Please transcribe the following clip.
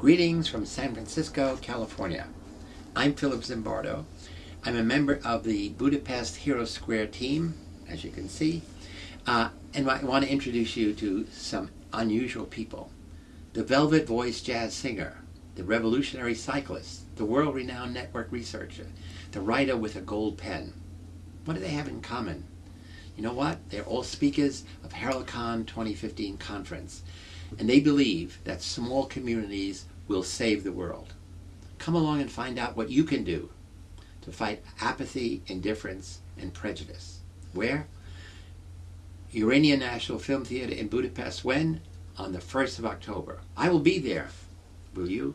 Greetings from San Francisco, California. I'm Philip Zimbardo. I'm a member of the Budapest Hero Square team, as you can see, uh, and I want to introduce you to some unusual people. The velvet voiced jazz singer, the revolutionary cyclist, the world-renowned network researcher, the writer with a gold pen. What do they have in common? You know what? They're all speakers of HeroCon 2015 conference, and they believe that small communities will save the world. Come along and find out what you can do to fight apathy, indifference, and prejudice. Where? Urania National Film Theater in Budapest. When? On the 1st of October. I will be there. Will you?